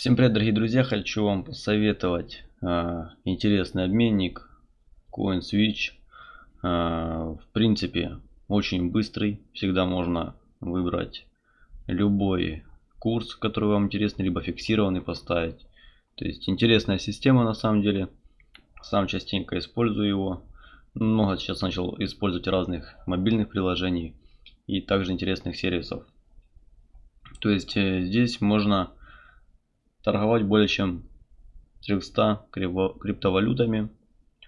Всем привет, дорогие друзья! Хочу вам посоветовать э, интересный обменник CoinSwitch. Э, в принципе, очень быстрый. Всегда можно выбрать любой курс, который вам интересный, либо фиксированный поставить. То есть интересная система на самом деле. Сам частенько использую его. Много сейчас начал использовать разных мобильных приложений и также интересных сервисов. То есть э, здесь можно торговать более чем 300 криптовалютами.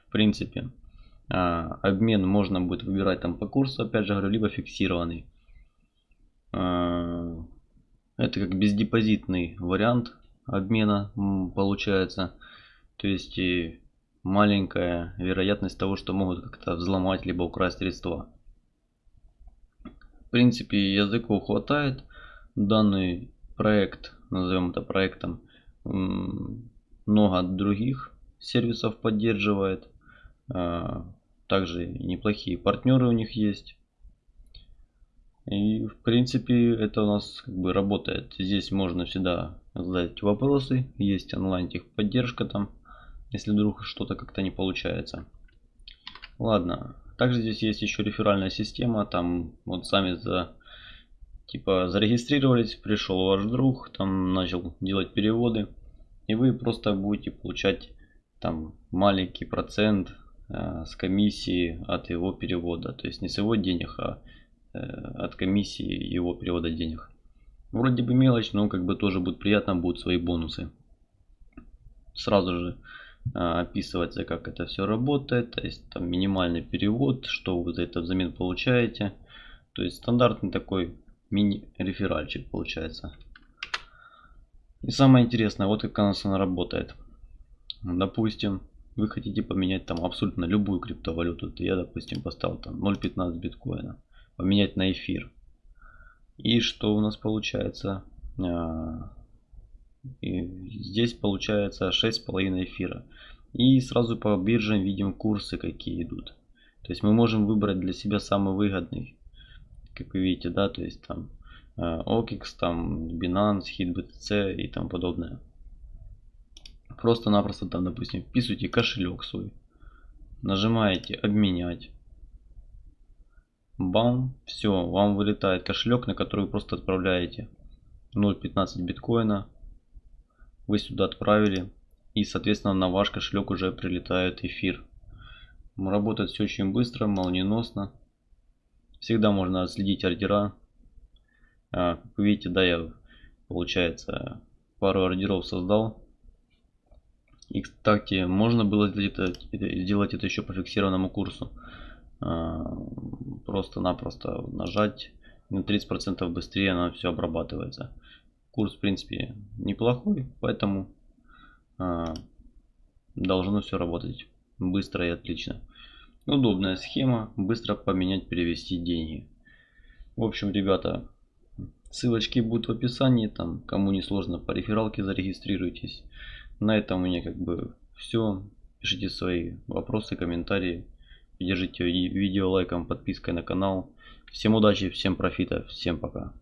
В принципе, а, обмен можно будет выбирать там по курсу, опять же говорю, либо фиксированный. А, это как бездепозитный вариант обмена получается. То есть и маленькая вероятность того, что могут как-то взломать либо украсть средства. В принципе, языков хватает. Данный проект назовем это проектом, много других сервисов поддерживает. А, также неплохие партнеры у них есть. И в принципе это у нас как бы работает. Здесь можно всегда задать вопросы. Есть онлайн техподдержка там, если вдруг что-то как-то не получается. Ладно. Также здесь есть еще реферальная система. Там вот сами за типа зарегистрировались, пришел ваш друг, там начал делать переводы, и вы просто будете получать там маленький процент э, с комиссии от его перевода, то есть не с его денег, а э, от комиссии его перевода денег. Вроде бы мелочь, но как бы тоже будет приятно, будут свои бонусы. Сразу же э, описывается, как это все работает, то есть там минимальный перевод, что вы за это взамен получаете. То есть стандартный такой мини-реферальчик получается. И самое интересное, вот как у она работает. Допустим, вы хотите поменять там абсолютно любую криптовалюту. То я, допустим, поставил там 0.15 биткоина. Поменять на эфир. И что у нас получается? А, и здесь получается 6,5 эфира. И сразу по биржам видим курсы какие идут. То есть мы можем выбрать для себя самый выгодный как вы видите, да, то есть там э, OKX, там Binance, HitBTC и тому подобное. Просто-напросто там, допустим, вписывайте кошелек свой, нажимаете обменять. Бам, все, вам вылетает кошелек, на который вы просто отправляете 0.15 биткоина. Вы сюда отправили. И, соответственно, на ваш кошелек уже прилетает эфир. Работает все очень быстро, молниеносно. Всегда можно следить ордера. Как вы видите, да, я, получается, пару ордеров создал. И, кстати, можно было сделать это, еще по фиксированному курсу. А, просто-напросто нажать. На 30% быстрее она все обрабатывается. Курс, в принципе, неплохой, поэтому а, должно все работать быстро и отлично. Удобная схема, быстро поменять, перевести деньги. В общем, ребята, ссылочки будут в описании, там, кому не сложно, по рефералке зарегистрируйтесь. На этом у меня как бы все. Пишите свои вопросы, комментарии. Поддержите видео лайком, подпиской на канал. Всем удачи, всем профита, всем пока.